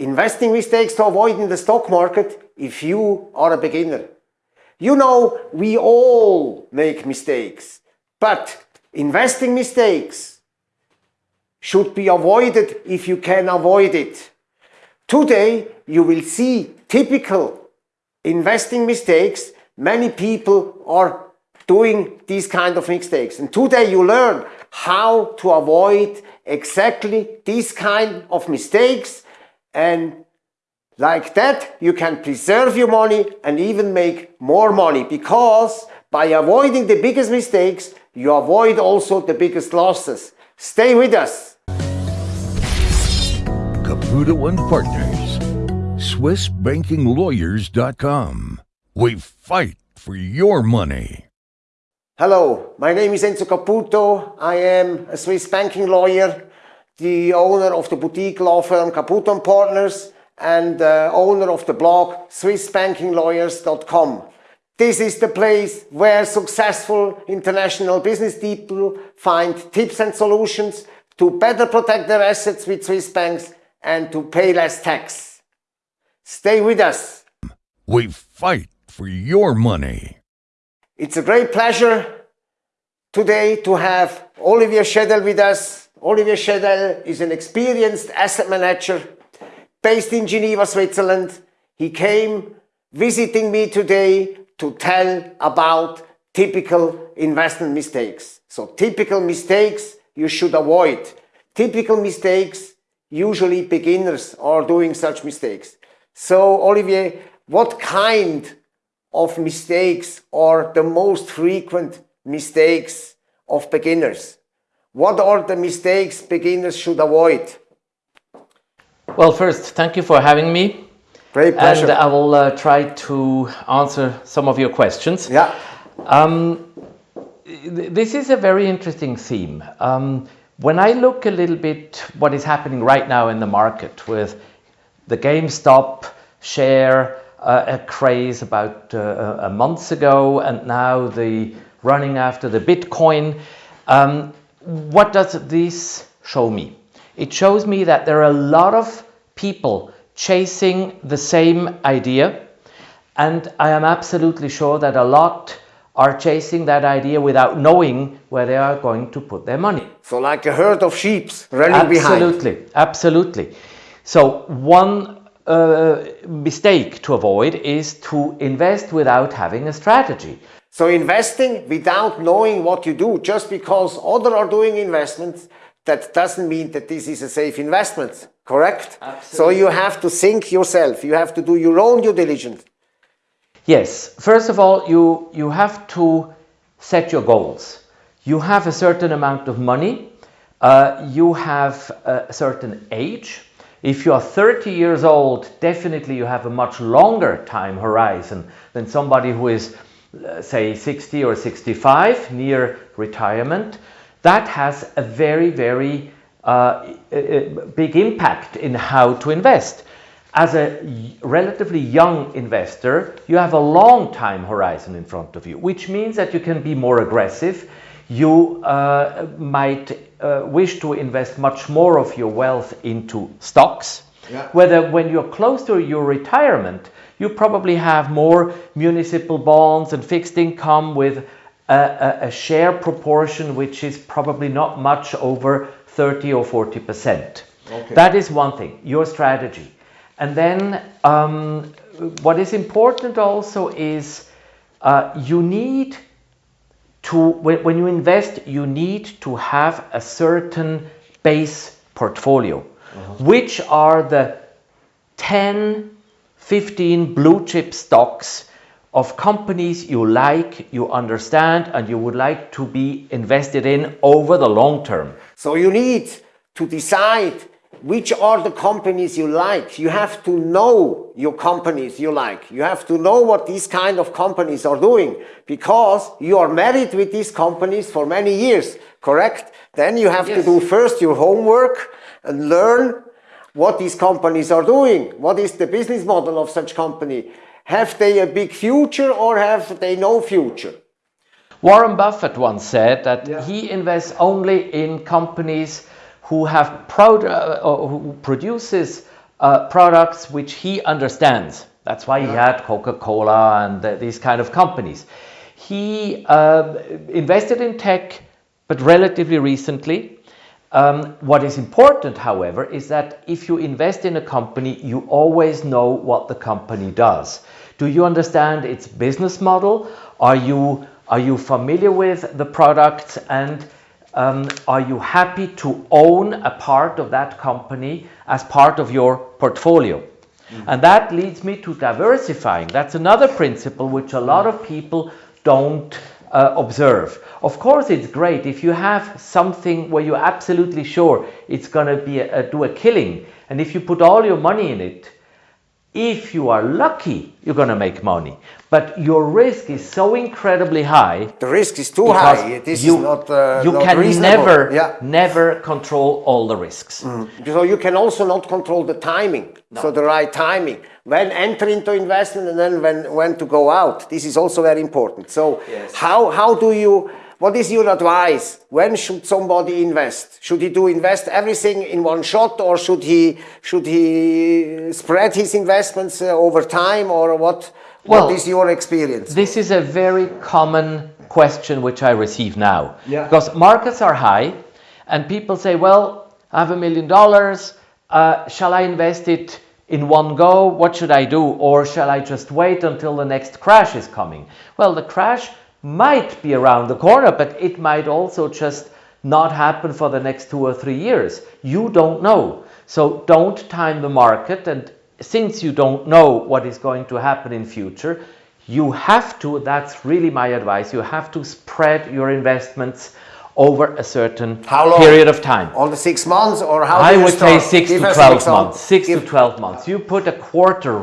investing mistakes to avoid in the stock market if you are a beginner. You know, we all make mistakes, but investing mistakes should be avoided if you can avoid it. Today, you will see typical investing mistakes. Many people are doing these kind of mistakes. And today you learn how to avoid exactly these kind of mistakes and like that you can preserve your money and even make more money because by avoiding the biggest mistakes you avoid also the biggest losses. Stay with us. Caputo and Partners. SwissBankingLawyers.com. We fight for your money. Hello, my name is Enzo Caputo. I am a Swiss banking lawyer, the owner of the boutique law firm Caputo and Partners and uh, owner of the blog SwissBankingLawyers.com. This is the place where successful international business people find tips and solutions to better protect their assets with Swiss banks and to pay less tax. Stay with us. We fight for your money. It's a great pleasure today to have Olivier Schedel with us. Olivier Schedel is an experienced asset manager based in Geneva, Switzerland. He came visiting me today to tell about typical investment mistakes. So typical mistakes you should avoid. Typical mistakes, usually beginners are doing such mistakes. So Olivier, what kind of mistakes are the most frequent mistakes of beginners? What are the mistakes beginners should avoid? Well, first, thank you for having me. Great pleasure. And I will uh, try to answer some of your questions. Yeah. Um, this is a very interesting theme. Um, when I look a little bit what is happening right now in the market with the GameStop share, uh, a craze about uh, a month ago and now the running after the Bitcoin. Um, what does this show me? It shows me that there are a lot of people chasing the same idea and I am absolutely sure that a lot are chasing that idea without knowing where they are going to put their money. So like a herd of sheep running absolutely, behind. Absolutely, absolutely. So one uh, mistake to avoid is to invest without having a strategy. So investing without knowing what you do, just because others are doing investments, that doesn't mean that this is a safe investment, correct? Absolutely. So you have to think yourself, you have to do your own due diligence. Yes, first of all, you, you have to set your goals. You have a certain amount of money, uh, you have a certain age, if you are 30 years old, definitely you have a much longer time horizon than somebody who is, say, 60 or 65, near retirement. That has a very, very uh, big impact in how to invest. As a relatively young investor, you have a long time horizon in front of you, which means that you can be more aggressive. You uh, might uh, wish to invest much more of your wealth into stocks, yeah. whether when you're close to your retirement, you probably have more municipal bonds and fixed income with a, a, share proportion which is probably not much over 30 or 40 percent. Okay. That is one thing, your strategy. And then um, what is important also is uh, you need to when, when you invest you need to have a certain base portfolio uh -huh. which are the 10 15 blue chip stocks of companies you like you understand and you would like to be invested in over the long term so you need to decide which are the companies you like. You have to know your companies you like. You have to know what these kind of companies are doing because you are married with these companies for many years, correct? Then you have yes. to do first your homework and learn what these companies are doing. What is the business model of such company? Have they a big future or have they no future? Warren Buffett once said that yeah. he invests only in companies who have proud, uh, who produces uh, products which he understands. That's why he had Coca-Cola and uh, these kind of companies. He uh, invested in tech, but relatively recently. Um, what is important, however, is that if you invest in a company, you always know what the company does. Do you understand its business model? Are you, are you familiar with the products and um, are you happy to own a part of that company as part of your portfolio? And that leads me to diversifying. That's another principle which a lot of people don't uh, observe. Of course, it's great if you have something where you're absolutely sure it's going to be a, a, do a killing, and if you put all your money in it, if you are lucky, you're going to make money. But your risk is so incredibly high. The risk is too high. This you, is not, uh, you not can reasonable. never, Yeah. never control all the risks. So you can also not control the timing. So the right timing. When enter into investment and then when, when to go out. This is also very important. So Yes. how, how do you, what is your advice? When should somebody invest? Should he do invest everything in one shot or should he, should he spread his investments uh, over time or what, Well, what is your experience? This is a very common question which I receive now. Yeah. Because markets are high and people say, well, I have a million dollars. Uh, shall I invest it in one go? What should I do? Or shall I just wait until the next crash is coming? Well, the crash might be around the corner, but it might also just not happen for the next two or three years. You don't know. So don't time the market. And since you don't know what is going to happen in future, you have to, that's really my advice, you have to spread your investments over a certain long? period of time. All the six months or how do I would say six Give to 12 months. Six Give- to 12 months. You put a quarter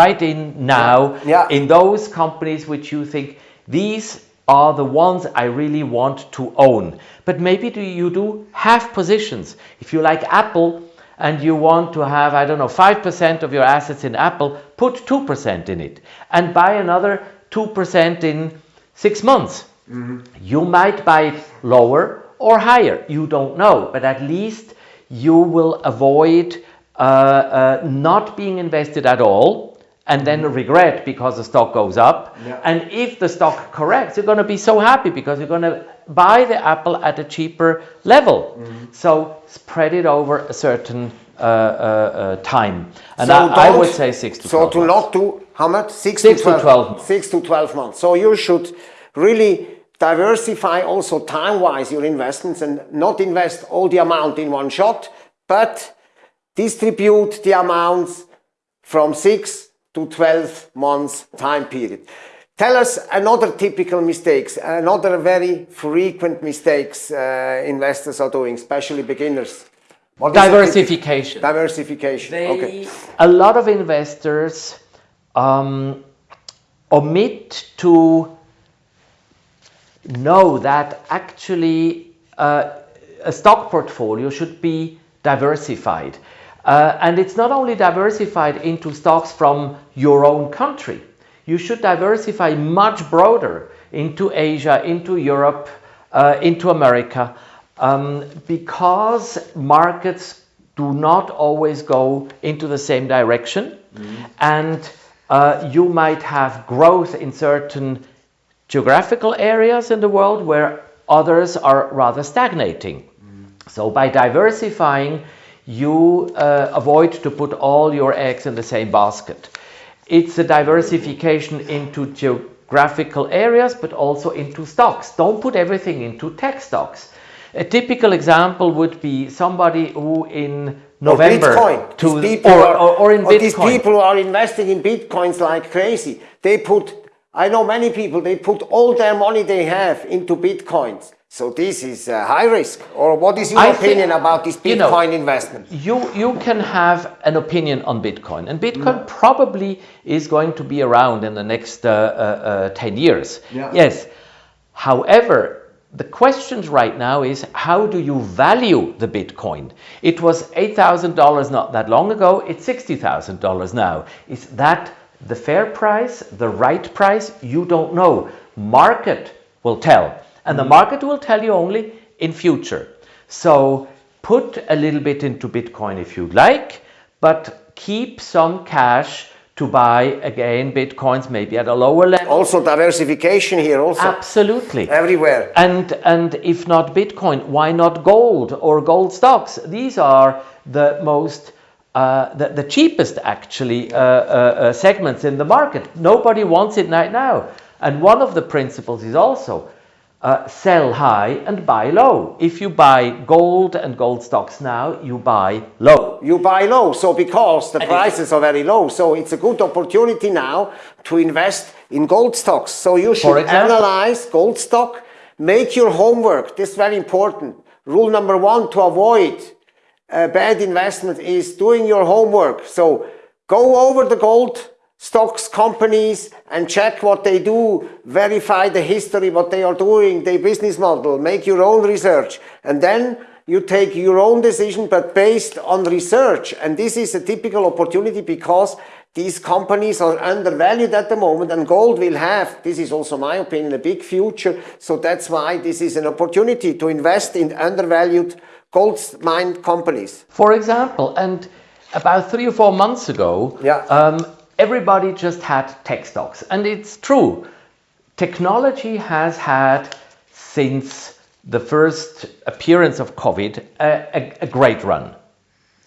right in now Yeah. in those companies which you think these are the ones I really want to own. But maybe do you do half positions. If you like Apple and you want to have, I don't know, 5% of your assets in Apple, put 2% in it and buy another 2% in six months. You might buy it lower or higher, you don't know, but at least you will avoid uh, uh, not being invested at all and then regret because the stock goes up. Yeah. And if the stock corrects, you're going to be so happy because you're going to buy the apple at a cheaper level. So spread it over a certain uh, uh, uh, time. And So I, I would say six to So 12 to months. not to how much? Six, Six to to 12, 12 months. Six to 12 months. So you should really diversify also time-wise your investments and not invest all the amount in one shot, but distribute the amounts from six to 12 months time period. Tell us another typical mistakes, another very frequent mistakes uh, investors are doing, especially beginners. What is a typical- Diversification. Diversification. okay. A lot of investors um, omit to know that actually uh, a stock portfolio should be diversified. Uh, and it's not only diversified into stocks from your own country, you should diversify much broader into Asia, into Europe, uh, into America, um, because markets do not always go into the same direction. And uh, you might have growth in certain geographical areas in the world where others are rather stagnating. So by diversifying, you uh, avoid to put all your eggs in the same basket. It's a diversification into geographical areas, but also into stocks. Don't put everything into tech stocks. A typical example would be somebody who in November or Bitcoin. to or, or, or in or These people are investing in bitcoins like crazy. They put, I know many people, they put all their money they have into bitcoins. So this is uh, high risk. Or what is your I think- opinion about this you know, bitcoin investment? you you can have an opinion on Bitcoin, and Bitcoin probably is going to be around in the next uh, uh, uh, ten years. Yeah. Yes. However, the questions right now is how do you value the Bitcoin? It was eight thousand dollars not that long ago. It's sixty thousand dollars now. Is that the fair price, the right price? You don't know. Market will tell, and the mm. market will tell you only in future. So put a little bit into Bitcoin if you like, but keep some cash to buy again bitcoins maybe at a lower level. Also diversification here also. Absolutely. Everywhere. And and if not Bitcoin, why not gold or gold stocks? These are the most uh, the, the cheapest actually uh, uh, uh, segments in the market. Nobody wants it right now. And one of the principles is also uh, sell high and buy low. If you buy gold and gold stocks now, you buy low. you buy low. So because the prices are very low, so it's a good opportunity now to invest in gold stocks. So you should example? analyze gold stock, make your homework. This is very important. Rule number one to avoid a bad investment is doing your homework. So go over the gold stocks companies and check what they do, verify the history, what they are doing, their business model, make your own research, and then you take your own decision, but based on research. And this is a typical opportunity because these companies are undervalued at the moment and gold will have, this is also my opinion, a big future. So that's why this is an opportunity to invest in undervalued gold mine companies. For example, and about three or four months ago, Yeah. um, everybody just had tech stocks. And it's true. Technology has had, since the first appearance of COVID, a, a, a great run,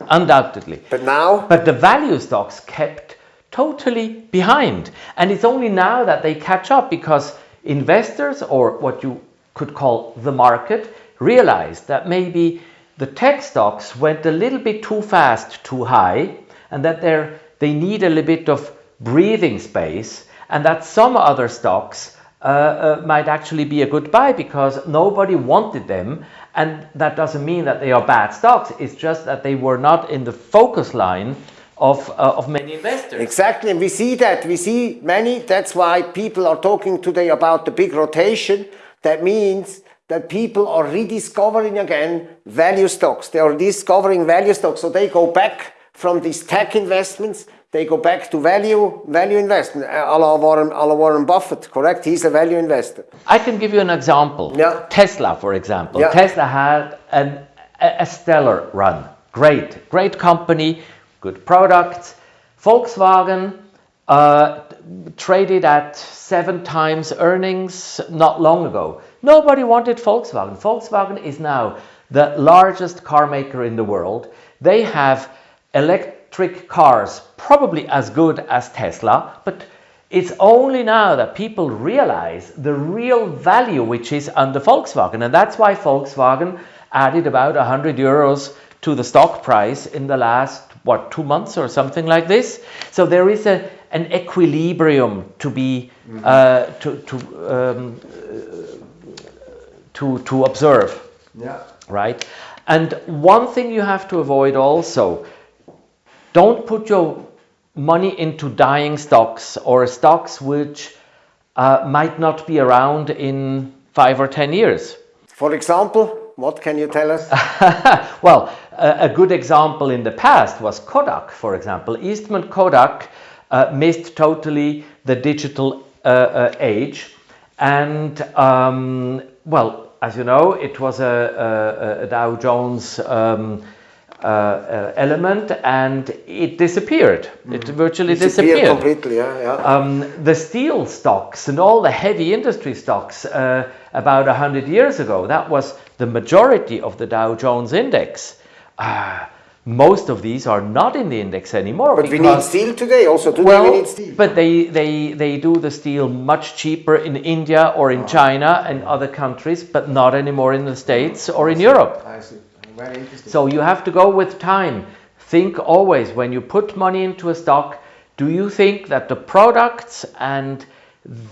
undoubtedly. But now, But the value stocks kept totally behind. And it's only now that they catch up because investors, or what you could call the market, realized that maybe the tech stocks went a little bit too fast, too high, and that they need a little bit of breathing space, and that some other stocks uh, uh, might actually be a good buy because nobody wanted them. And that doesn't mean that they are bad stocks, it's just that they were not in the focus line of, uh, of many investors. Exactly, and we see that. We see many. That's why people are talking today about the big rotation. That means that people are rediscovering again value stocks. They are discovering value stocks. So they go back from these tech investments, they go back to value value investment, a la Warren, a la Warren Buffett, correct? He's a value investor. I can give you an example. Yeah. Tesla, for example. Yeah. Tesla had an, a, a stellar run. Great, great company, good products. Volkswagen uh, traded at seven times earnings not long ago. Nobody wanted Volkswagen. Volkswagen is now the largest car maker in the world. They have electric cars probably as good as Tesla, but it's only now that people realize the real value which is under Volkswagen. And that's why Volkswagen added about 100 euros to the stock price in the last, what, two months or something like this. So there is a, an equilibrium to be, uh, to, to, um, to, to observe Yeah. right? And one thing you have to avoid also, don't put your money into dying stocks or stocks which uh, might not be around in five or ten years. For example, what can you tell us? well, a, a good example in the past was Kodak, for example. Eastman Kodak uh, missed totally the digital uh, uh, age. And, um, well, as you know, it was a, a, a Dow Jones um, uh, uh, element and it disappeared. It virtually Disappeared disappeared. completely, yeah, yeah. Um, the steel stocks and all the heavy industry stocks uh, about 100 years ago, that was the majority of the Dow Jones index. Uh, most of these are not in the index anymore. but we need steel today, also today well, we need steel. but they, they, they do the steel much cheaper in India or in China and other countries, but not anymore in the States or in Europe. I see. Very interesting. So you have to go with time. Think always when you put money into a stock, do you think that the products and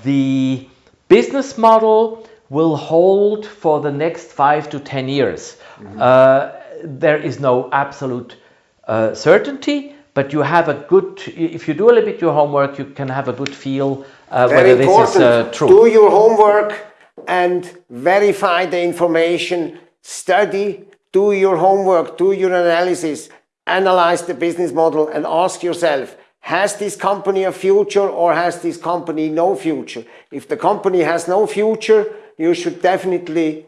the business model will hold for the next five to 10 years? Uh, there is no absolute uh, certainty, but you have a good, if you do a little bit your homework, you can have a good feel uh, whether this important. is uh, true. Do your homework and verify the information. Study, do your homework, do your analysis, analyze the business model, and ask yourself has this company a future or has this company no future? If the company has no future, you should definitely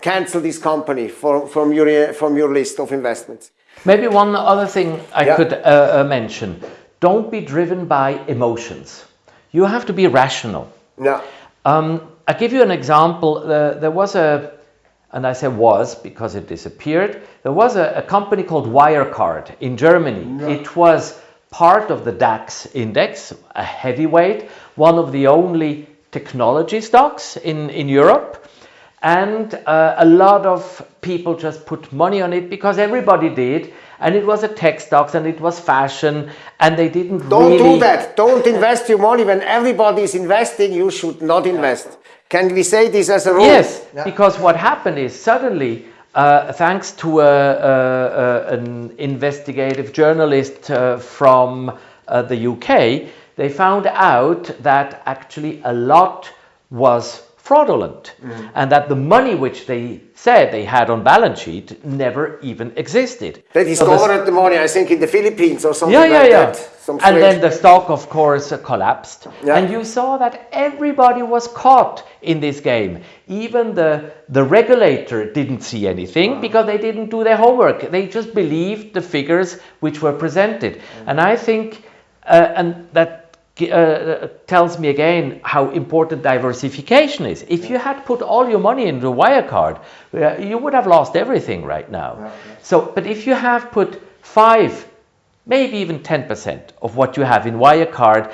cancel this company for, from, your, from your list of investments. Maybe one other thing I Yeah. could uh, uh, mention. Don't be driven by emotions. You have to be rational. Yeah. Um, I give you an example. Uh, there was a, and I say was because it disappeared. There was a, a company called Wirecard in Germany. It was part of the DAX index, a heavyweight, one of the only technology stocks in, in Europe. And uh, a lot of people just put money on it because everybody did. And it was a tech stocks and it was fashion and they didn't Don't really... do that. Don't invest your money when everybody is investing. You should not invest. Can we say this as a rule? Yes, because what happened is suddenly, uh, thanks to a, a, a- an investigative journalist uh, from uh, the UK, they found out that actually a lot was fraudulent Mm-hmm. and that the money which they said they had on balance sheet never even existed. They So the- the money, I think, in the Philippines or something yeah, yeah, like yeah. that. Some And then the stock, of course, collapsed. Yeah. And you saw that everybody was caught in this game. Even the, the regulator didn't see anything because they didn't do their homework. They just believed the figures which were presented. And I think, uh, and that gi- uh, tells me again how important diversification is. If you had put all your money into Wirecard, uh, you would have lost everything right now. So, but if you have put five maybe even 10% of what you have in Wirecard.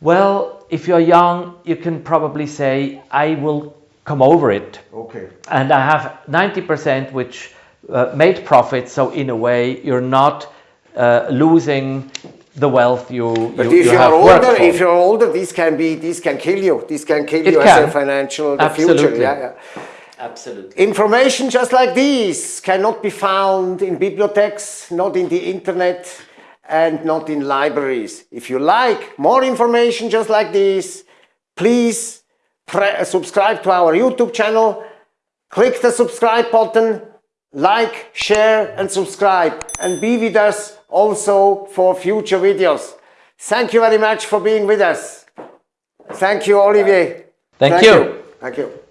Well, if you're young, you can probably say, I will come over it. Okay. And I have 90% which uh, made profit. So, in a way, you're not uh, losing the wealth you, you but if you, you are worked older, for. if you're older, this can be, this can kill you. This can kill It you as a financial the future. Absolutely. Yeah, yeah. Absolutely. Information just like this cannot be found in bibliotheques, not in the internet, and not in libraries. If you like more information just like this, please pre- uh, subscribe to our YouTube channel, click the subscribe button, like, share, and subscribe, and be with us also for future videos. Thank you very much for being with us. Thank you, Olivier. Thank you. Thank you.